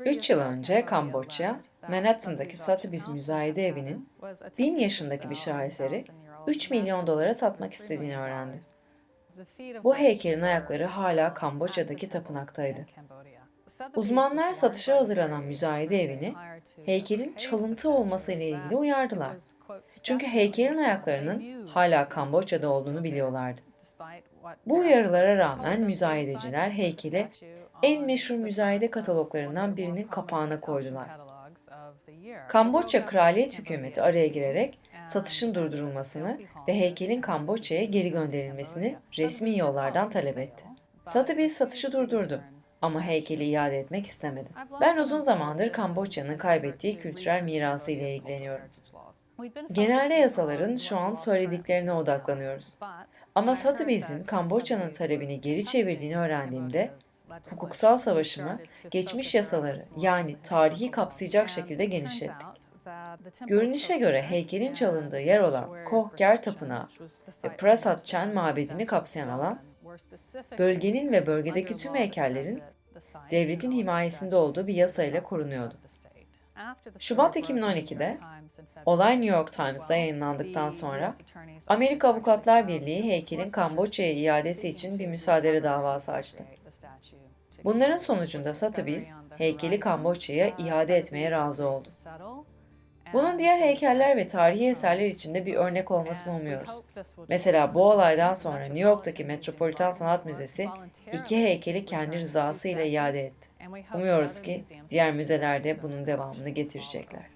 3 yıl önce Kamboçya, Manhattan'daki Sotheby's Müzayede Evi'nin 1000 yaşındaki bir şaheseri 3 milyon dolara satmak istediğini öğrendi. Bu heykelin ayakları hala Kamboçya'daki tapınaktaydı. Uzmanlar satışa hazırlanan müzayede evini heykelin çalıntı olması ile ilgili uyardılar. Çünkü heykelin ayaklarının hala Kamboçya'da olduğunu biliyorlardı. Bu uyarılara rağmen müzayedeciler heykeli en meşhur müzayede kataloglarından birinin kapağına koydular. Kamboçya Kraliyet Hükümeti araya girerek satışın durdurulmasını ve heykelin Kamboçya'ya geri gönderilmesini resmi yollardan talep etti. Sotheby's satışı durdurdu ama heykeli iade etmek istemedi. Ben uzun zamandır Kamboçya'nın kaybettiği kültürel mirası ile ilgileniyorum. Genelde yasaların şu an söylediklerine odaklanıyoruz. Ama Sotheby's'in Kamboçya'nın talebini geri çevirdiğini öğrendiğimde hukuksal savaşımı geçmiş yasaları yani tarihi kapsayacak şekilde genişlettik. Görünüşe göre heykelin çalındığı yer olan Kohger Tapınağı ve Prasat Chan mabedini kapsayan alan, bölgenin ve bölgedeki tüm heykellerin devletin himayesinde olduğu bir yasayla korunuyordu. Şubat 2012'de olay New York Times'da yayınlandıktan sonra Amerika Avukatlar Birliği heykelin Kamboçya'ya iadesi için bir müsaade davası açtı. Bunların sonucunda Sotheby's heykeli Kamboçya'ya iade etmeye razı oldu. Bunun diğer heykeller ve tarihi eserler için de bir örnek olmasını umuyoruz. Mesela bu olaydan sonra New York'taki Metropolitan Sanat Müzesi iki heykeli kendi rızasıyla iade etti. Umuyoruz ki diğer müzeler de bunun devamını getirecekler.